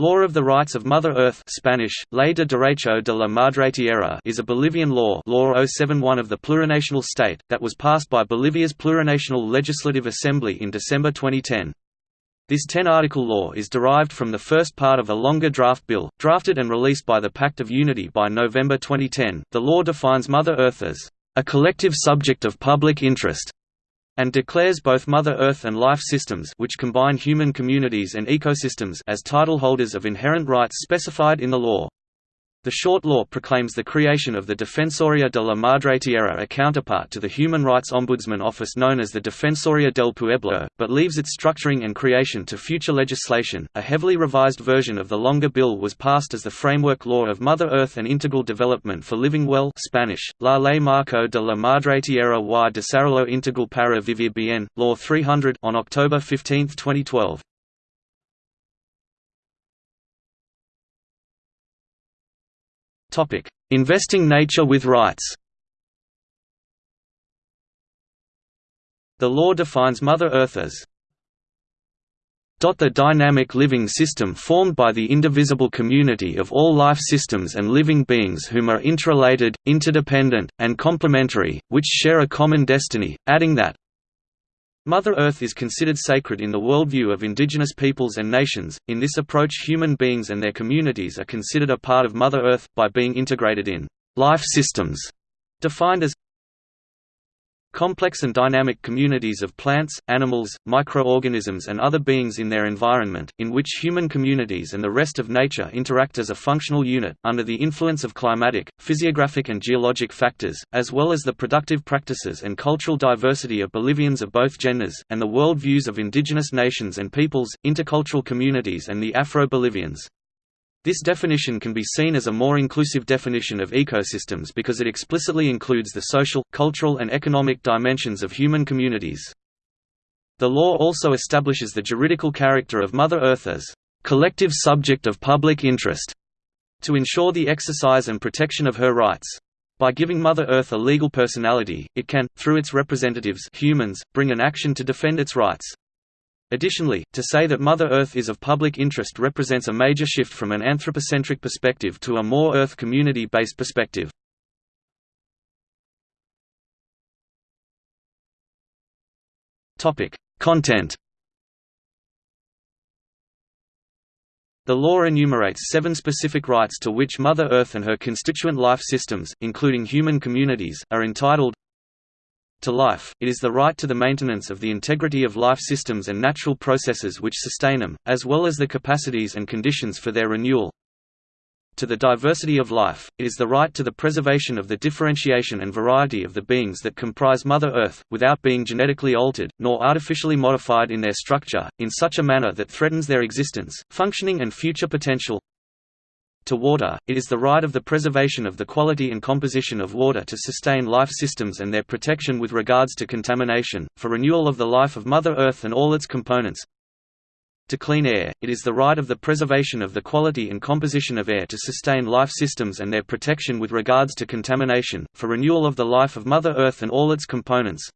Law of the Rights of Mother Earth Spanish, Ley de Derecho de la Madre Tierra is a Bolivian law Law 071 of the plurinational state, that was passed by Bolivia's Plurinational Legislative Assembly in December 2010. This 10-article law is derived from the first part of a longer draft bill, drafted and released by the Pact of Unity by November 2010. The law defines Mother Earth as a collective subject of public interest and declares both Mother Earth and life systems which combine human communities and ecosystems as title holders of inherent rights specified in the law. The short law proclaims the creation of the Defensoría de la Madre Tierra a counterpart to the Human Rights Ombudsman Office known as the Defensoría del Pueblo, but leaves its structuring and creation to future legislation. A heavily revised version of the longer bill was passed as the Framework Law of Mother Earth and Integral Development for Living Well Spanish, La Ley Marco de la Madre Tierra y de Desarrollo Integral para Vivir Bien, Law 300 on October 15, 2012. Topic: Investing nature with rights. The law defines Mother Earth as the dynamic living system formed by the indivisible community of all life systems and living beings whom are interrelated, interdependent, and complementary, which share a common destiny, adding that Mother Earth is considered sacred in the worldview of indigenous peoples and nations. In this approach, human beings and their communities are considered a part of Mother Earth, by being integrated in life systems, defined as Complex and dynamic communities of plants, animals, microorganisms and other beings in their environment, in which human communities and the rest of nature interact as a functional unit, under the influence of climatic, physiographic and geologic factors, as well as the productive practices and cultural diversity of Bolivians of both genders, and the world views of indigenous nations and peoples, intercultural communities and the Afro-Bolivians. This definition can be seen as a more inclusive definition of ecosystems because it explicitly includes the social, cultural and economic dimensions of human communities. The law also establishes the juridical character of Mother Earth as collective subject of public interest to ensure the exercise and protection of her rights. By giving Mother Earth a legal personality, it can, through its representatives humans, bring an action to defend its rights. Additionally, to say that Mother Earth is of public interest represents a major shift from an anthropocentric perspective to a more Earth community-based perspective. Content The law enumerates seven specific rights to which Mother Earth and her constituent life systems, including human communities, are entitled to life, it is the right to the maintenance of the integrity of life systems and natural processes which sustain them, as well as the capacities and conditions for their renewal. To the diversity of life, it is the right to the preservation of the differentiation and variety of the beings that comprise Mother Earth, without being genetically altered, nor artificially modified in their structure, in such a manner that threatens their existence, functioning and future potential to water, it is the right of the preservation of the quality and composition of water to sustain life systems and their protection with regards to contamination, for renewal of the life of Mother Earth and all its components. To clean air, it is the right of the preservation of the quality and composition of air to sustain life systems and their protection with regards to contamination, for renewal of the life of Mother Earth and all its components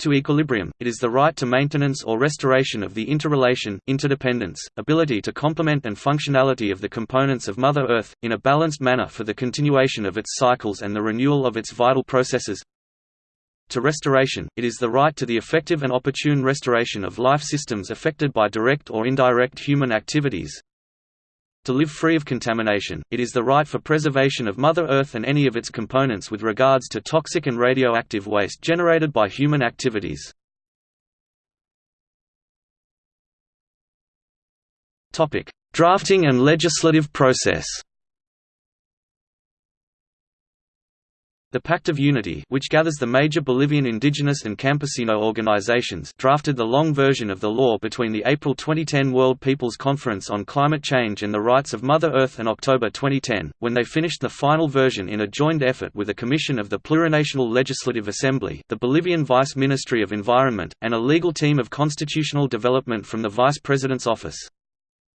to equilibrium, it is the right to maintenance or restoration of the interrelation, interdependence, ability to complement and functionality of the components of Mother Earth, in a balanced manner for the continuation of its cycles and the renewal of its vital processes. To restoration, it is the right to the effective and opportune restoration of life systems affected by direct or indirect human activities, to live free of contamination, it is the right for preservation of Mother Earth and any of its components with regards to toxic and radioactive waste generated by human activities. Drafting and legislative process The Pact of Unity which gathers the major Bolivian indigenous and campesino organizations drafted the long version of the law between the April 2010 World Peoples Conference on Climate Change and the Rights of Mother Earth and October 2010, when they finished the final version in a joint effort with a commission of the Plurinational Legislative Assembly, the Bolivian Vice Ministry of Environment, and a legal team of constitutional development from the Vice President's office.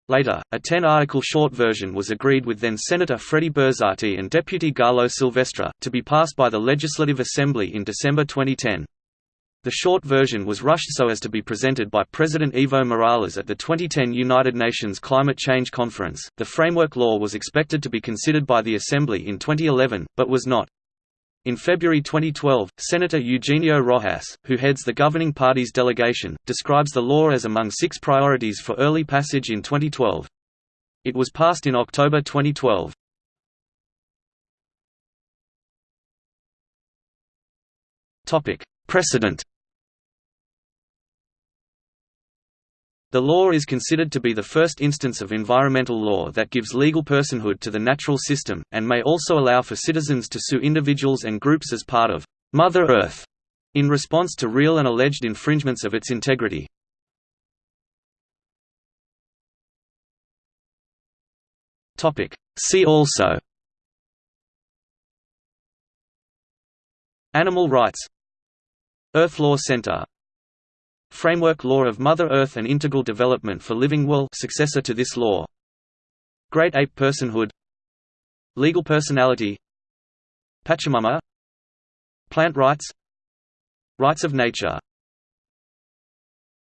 Later, a ten-article short version was agreed with then-Senator Freddy Bersatti and Deputy Galo Silvestre, to be passed by the Legislative Assembly in December 2010. The short version was rushed so as to be presented by President Evo Morales at the 2010 United Nations Climate Change Conference. The framework law was expected to be considered by the Assembly in 2011, but was not. In February 2012, Senator Eugenio Rojas, who heads the governing party's delegation, describes the law as among six priorities for early passage in 2012. It was passed in October 2012. Precedent The law is considered to be the first instance of environmental law that gives legal personhood to the natural system, and may also allow for citizens to sue individuals and groups as part of Mother Earth in response to real and alleged infringements of its integrity. See also Animal rights Earth Law Center Framework Law of Mother Earth and Integral Development for Living Well successor to this law. Great Ape Personhood. Legal Personality. Pachamama. Plant Rights. Rights of Nature